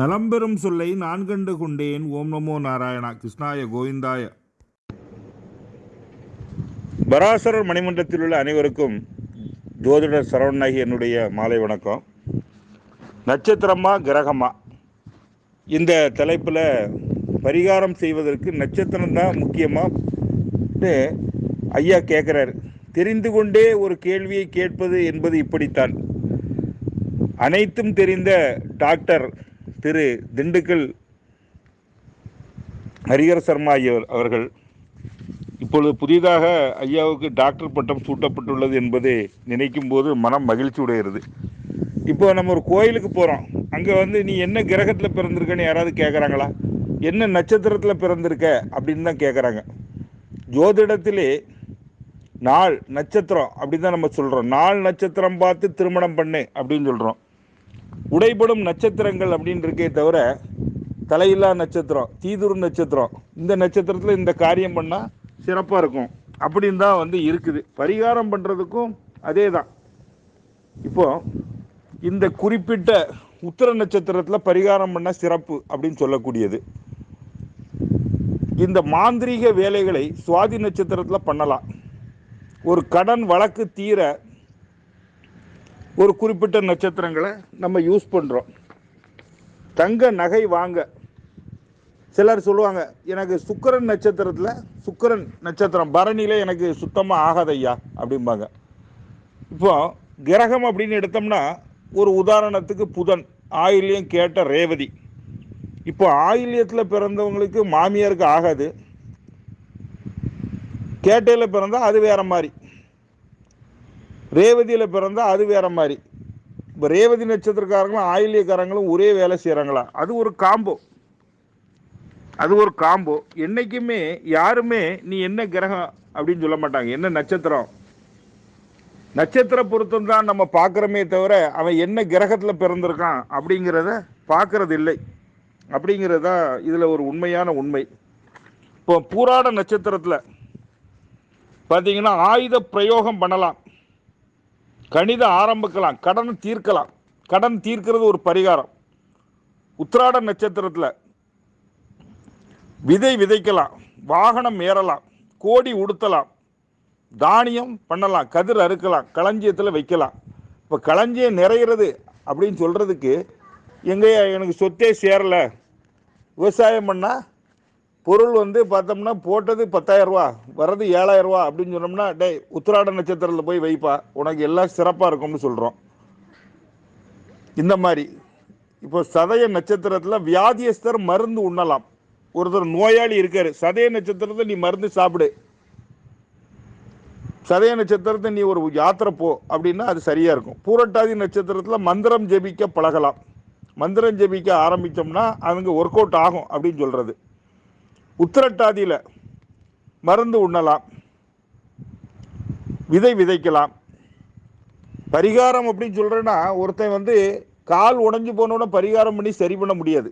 நலம்பெறும் சொல்லை நான் கண்டு கொண்டேன். ஓம் நமோ நாராயணா. கிருஷ்ணாய கோவிந்தாய. பராசரர் மணிமன்றத்தில் உள்ள அனைவருக்கும் ஜோதிடர் சரவணாகி என்னுடைய மாலை வணக்கம். நட்சத்திரமா கிரகமா? இந்த தலைப்பில் பரிகாரம் செய்வதற்கு நட்சத்திரம் தான் முக்கியமாக ஐயா கேட்குறாரு தெரிந்து கொண்டே ஒரு கேள்வியை கேட்பது என்பது இப்படித்தான். அனைத்தும் தெரிந்த டாக்டர் திரு திண்டுக்கல் ஹரிஹர சர்மா ஐயர் அவர்கள் இப்பொழுது புதிதாக ஐயாவுக்கு டாக்டர் பட்டம் சூட்டப்பட்டுள்ளது என்பதை நினைக்கும் போது மனம் மகிழ்ச்சி உடையிறது. இப்போ நம்ம ஒரு கோயிலுக்கு போகிறோம் அங்கே வந்து நீ என்ன கிரகத்தில் பிறந்திருக்கன்னு யாராவது கேட்குறாங்களா என்ன நட்சத்திரத்தில் பிறந்திருக்க அப்படின்னு தான் கேட்குறாங்க ஜோதிடத்திலே நாள் நட்சத்திரம் அப்படின்னு தான் நம்ம சொல்கிறோம் நாள் நட்சத்திரம் பார்த்து திருமணம் பண்ணு அப்படின்னு சொல்கிறோம் உடைபடும் நட்சத்திரங்கள் அப்படின்னு இருக்கே தவிர தலையில்லா நட்சத்திரம் தீதுரு நட்சத்திரம் இந்த நட்சத்திரத்தில் இந்த காரியம் பண்ணால் சிறப்பாக இருக்கும். அப்படின்னு தான் வந்து இருக்குது. பரிகாரம் பண்ணுறதுக்கும் அதே தான் இப்போது இந்த குறிப்பிட்ட உத்தர நட்சத்திரத்தில் பரிகாரம் பண்ணால் சிறப்பு அப்படின்னு சொல்லக்கூடியது. இந்த மாந்திரீக வேலைகளை சுவாதி நட்சத்திரத்தில் பண்ணலாம். ஒரு கடன் வழக்கு தீர ஒரு குறிப்பிட்ட நட்சத்திரங்களை நம்ம யூஸ் பண்ணுறோம் தங்க நகை வாங்க. சிலர் சொல்லுவாங்க எனக்கு சுக்கரன் நட்சத்திரத்தில் சுக்கரன் நட்சத்திரம் பரணியில் எனக்கு சுத்தமாக ஆகாதையா அப்படிம்பாங்க. இப்போ கிரகம் அப்படின்னு எடுத்தோம்னா ஒரு உதாரணத்துக்கு புதன் ஆயில்யம் கேட்ட ரேவதி. இப்போ ஆயில்யத்தில் பிறந்தவங்களுக்கு மாமியாருக்கு ஆகாது. கேட்டையில் பிறந்தால் அது வேறு மாதிரி. ரேவதியில் பிறந்தால் அது வேற மாதிரி. இப்போ ரேவதி நட்சத்திரக்காரங்களும் ஆயிலியக்காரங்களும் ஒரே வேலை செய்கிறாங்களா அது ஒரு காம்போ. அது ஒரு காம்போ. என்றைக்குமே யாருமே நீ என்ன கிரகம் அப்படின்னு சொல்ல மாட்டாங்க. என்ன நட்சத்திரம்? நட்சத்திர பொருத்தம் தான் நம்ம பார்க்குறோமே தவிர அவன் என்ன கிரகத்தில் பிறந்திருக்கான் அப்படிங்கிறத பார்க்கறது இல்லை அப்படிங்கிறது தான் இதில் ஒரு உண்மையான உண்மை. இப்போ பூராட நட்சத்திரத்தில் பார்த்தீங்கன்னா ஆயுத பிரயோகம் பண்ணலாம். கணிதம் ஆரம்பிக்கலாம் கடன் தீர்க்கலாம். கடன் தீர்க்கிறது ஒரு பரிகாரம். உத்திராட நட்சத்திரத்தில் விதை விதைக்கலாம் வாகனம் ஏறலாம் கோடி உடுத்தலாம் தானியம் பண்ணலாம் கதிர் அறுக்கலாம் களஞ்சியத்தில் வைக்கலாம். இப்போ களஞ்சியம் நிறையிறது அப்படின்னு சொல்கிறதுக்கு எங்கேயா எனக்கு சொத்தே சேரலை. விவசாயம் பண்ணால் பொருள் வந்து பார்த்தோம்னா போட்டது பத்தாயிரரூவா வர்றது ஏழாயிரரூவா அப்படின்னு சொன்னோம்னா டே உத்திராட நட்சத்திரத்தில் போய் வைப்பா. உனக்கு எல்லாம் சிறப்பாக இருக்கும்னு சொல்கிறோம் இந்த மாதிரி. இப்போ சதய நட்சத்திரத்தில் வியாதியஸ்தர் மருந்து உண்ணலாம். ஒருத்தர் நோயாளி இருக்காரு. சதய நட்சத்திரத்தை நீ மருந்து சாப்பிடு. சதய நட்சத்திரத்தை நீ ஒரு யாத்திரை போ அப்படின்னா அது சரியாக இருக்கும். பூரட்டாதி நட்சத்திரத்தில் மந்திரம் ஜெபிக்க பழகலாம். மந்திரம் ஜெபிக்க ஆரம்பித்தோம்னா அதுங்க ஒர்க் அவுட் ஆகும் அப்படின்னு சொல்கிறது உத்திரட்டாதியில் மருந்து உண்ணலாம். விதை விதைக்கலாம். பரிகாரம் அப்படின்னு சொல்கிறேன்னா ஒருத்தன் வந்து கால் உடஞ்சி போனோட பரிகாரம் பண்ணி சரி பண்ண முடியாது.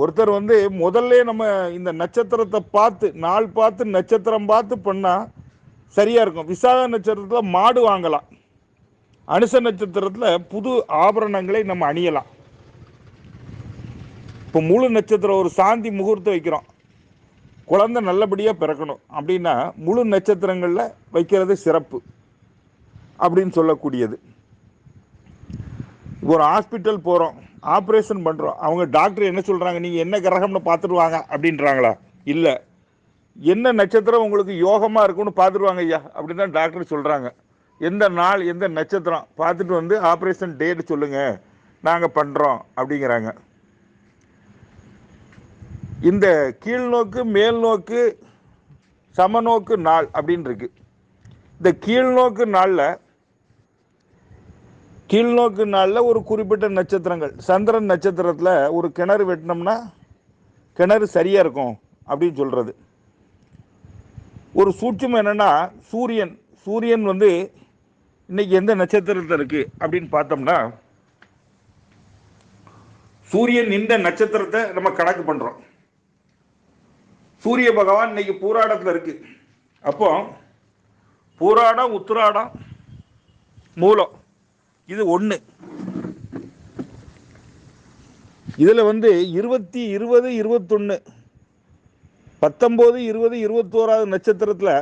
ஒருத்தர் வந்து முதல்ல நம்ம இந்த நட்சத்திரத்தை பார்த்து நாள் பார்த்து நட்சத்திரம் பார்த்து பண்ணால் சரியாக இருக்கும். விசாக நட்சத்திரத்தில் மாடு வாங்கலாம். அனுச நட்சத்திரத்தில் புது ஆபரணங்களை நம்ம அணியலாம். இப்போ முழு நட்சத்திரம் ஒரு சாந்தி முகூர்த்தம் வைக்கிறோம். குழந்தை நல்லபடியாக பிறக்கணும் அப்படின்னா முழு நட்சத்திரங்களில் வைக்கிறது சிறப்பு அப்படின்னு சொல்லக்கூடியது. ஒரு ஹாஸ்பிட்டல் போகிறோம் ஆப்ரேஷன் பண்ணுறோம் அவங்க டாக்டர் என்ன சொல்கிறாங்க நீங்கள் என்ன கிரகம்னு பார்த்துருவாங்க அப்படின்றாங்களா? இல்லை. என்ன நட்சத்திரம் உங்களுக்கு யோகமாக இருக்கும்னு பார்த்துருவாங்க ஐயா அப்படின்னு தான் டாக்டர் சொல்கிறாங்க எந்த நாள் எந்த நட்சத்திரம்? பார்த்துட்டு வந்து ஆப்ரேஷன் டேட் சொல்லுங்கள் நாங்கள் பண்ணுறோம் அப்படிங்கிறாங்க. இந்த கீழ்நோக்கு மேல்நோக்கு சமநோக்கு நாள் அப்படின்னு இருக்கு இந்த கீழ்நோக்கு நாளில் கீழ்நோக்கு நாளில் ஒரு குறிப்பிட்ட நட்சத்திரங்கள். சந்திரன் நட்சத்திரத்தில் ஒரு கிணறு வெட்டினோம்னா கிணறு சரியாக இருக்கும் அப்படின்னு சொல்கிறது ஒரு சூட்சம் என்னென்னா சூரியன். சூரியன் வந்து இன்னைக்கு எந்த நட்சத்திரத்தில் இருக்குது அப்படின்னு பார்த்தோம்னா சூரியன் இந்த நட்சத்திரத்தை நம்ம கணக்கு பண்ணுறோம் சூரிய பகவான் இன்னைக்கு பூராடத்தில் இருக்கு. அப்போ பூராடம் உத்திராடம் மூலம். இது ஒன்று இதில் வந்து இருபத்தி இருபது இருபத்தொன்று பத்தொம்போது இருபது இருபத்தோராவது நட்சத்திரத்தில்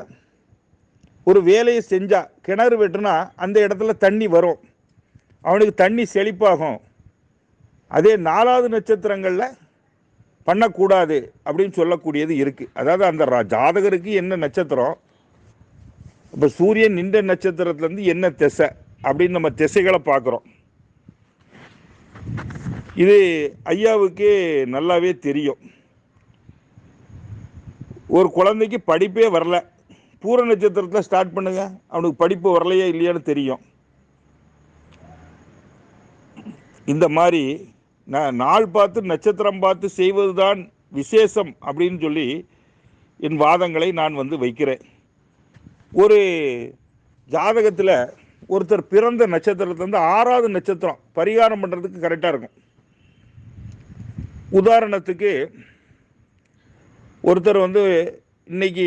ஒரு வேலையை செஞ்சா கிணறு வெட்டுனா அந்த இடத்துல தண்ணி வரும். அவனுக்கு தண்ணி செழிப்பாகும். அதே நாலாவது நட்சத்திரங்களில் பண்ணக்கூடாது அப்படின்னு சொல்லக்கூடியது இருக்குது அதாவது அந்த ரா- ஜாதகருக்கு என்ன நட்சத்திரம்? இப்போ சூரியன் நின்ற நட்சத்திரத்துலேருந்து என்ன திசை அப்படின்னு நம்ம திசைகளை பார்க்குறோம். இது ஐயாவுக்கு நல்லாவே தெரியும். ஒரு குழந்தைக்கு படிப்பே வரல. பூர நட்சத்திரத்தில் ஸ்டார்ட் பண்ணுங்க. அவனுக்கு படிப்பு வரலையா இல்லையான்னு தெரியும். இந்த மாதிரி நாள் பார்த்து நட்சத்திரம் பார்த்து செய்வதுதான் விசேஷம் அப்படின்னு சொல்லி என் வாதங்களை நான் வந்து வைக்கிறேன். ஒரு ஜாதகத்தில் ஒருத்தர் பிறந்த நட்சத்திரத்துலேருந்து ஆறாவது நட்சத்திரம் பரிகாரம் பண்ணுறதுக்கு கரெக்டாக இருக்கும். உதாரணத்துக்கு ஒருத்தர் வந்து இன்னைக்கு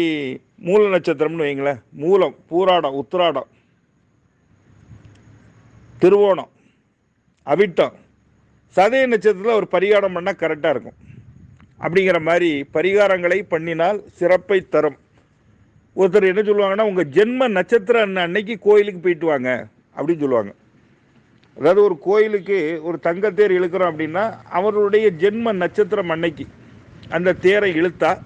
மூல நட்சத்திரம்னு வைங்களேன். மூலம் பூராடம் உத்திராடம் திருவோணம் அவிட்டம் சதய நட்சத்திரத்தில் ஒரு பரிகாரம் பண்ணால் கரெக்டாக இருக்கும். அப்படிங்கிற மாதிரி பரிகாரங்களை பண்ணினால் சிறப்பை தரும். ஒருத்தர் என்ன சொல்லுவாங்கன்னா உங்கள் ஜென்ம நட்சத்திரம் அன்ன- அன்னைக்கு கோயிலுக்கு போயிட்டு வாங்க அப்படின்னு சொல்லுவாங்க. அதாவது ஒரு கோயிலுக்கு ஒரு தங்கத்தேர் இழுக்கிறோம் அப்படின்னா அவருடைய ஜென்ம நட்சத்திரம் அன்னைக்கு அந்த தேரை இழுத்தா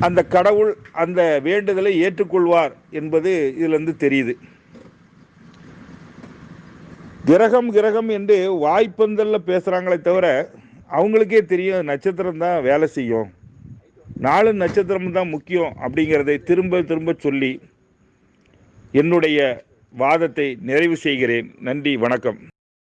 அந்த கடவுள் அந்த வேண்டுதலை ஏற்றுக்கொள்வார் என்பது இதிலிருந்து தெரியுது. கிரகம் கிரகம் என்று வாய்ப்பந்தல்ல பேசுகிறாங்களே தவிர அவங்களுக்கே தெரியும் நட்சத்திரம் தான் வேலை செய்யும். நாலு நட்சத்திரம் தான் முக்கியம் அப்படிங்கிறதை திரும்ப திரும்ப சொல்லி என்னுடைய வாதத்தை நிறைவு செய்கிறேன். நன்றி வணக்கம்.